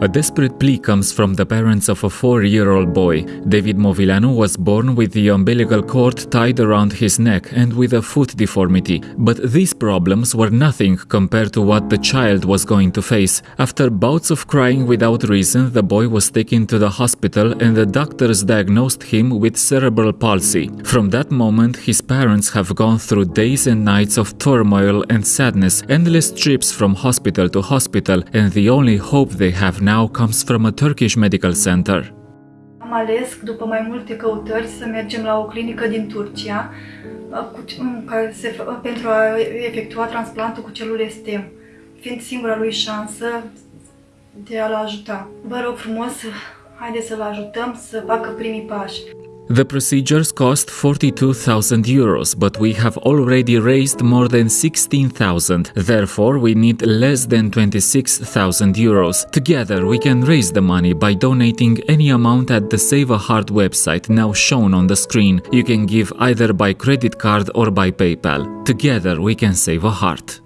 A desperate plea comes from the parents of a four year old boy. David Movileanu was born with the umbilical cord tied around his neck and with a foot deformity, but these problems were nothing compared to what the child was going to face. After bouts of crying without reason, the boy was taken to the hospital and the doctors diagnosed him with cerebral palsy. From that moment, his parents have gone through days and nights of turmoil and sadness, endless trips from hospital to hospital, and the only hope they have now comes from a Turkish medical center. Am ales, după mai multe căutări, să mergem la o clinică din Turcia uh, cu, um, care se, fă- uh, pentru a efectua transplantul cu celule STEM, fiind singura lui șansă de a-l ajuta. Vă rog frumos, haideți să-l ajutăm să facă primii pași. The procedures cost 42,000 euros, but we have already raised more than 16,000. Therefore, we need less than 26,000 euros. Together, we can raise the money by donating any amount at the Save a Heart website now shown on the screen. You can give either by credit card or by PayPal. Together, we can save a heart.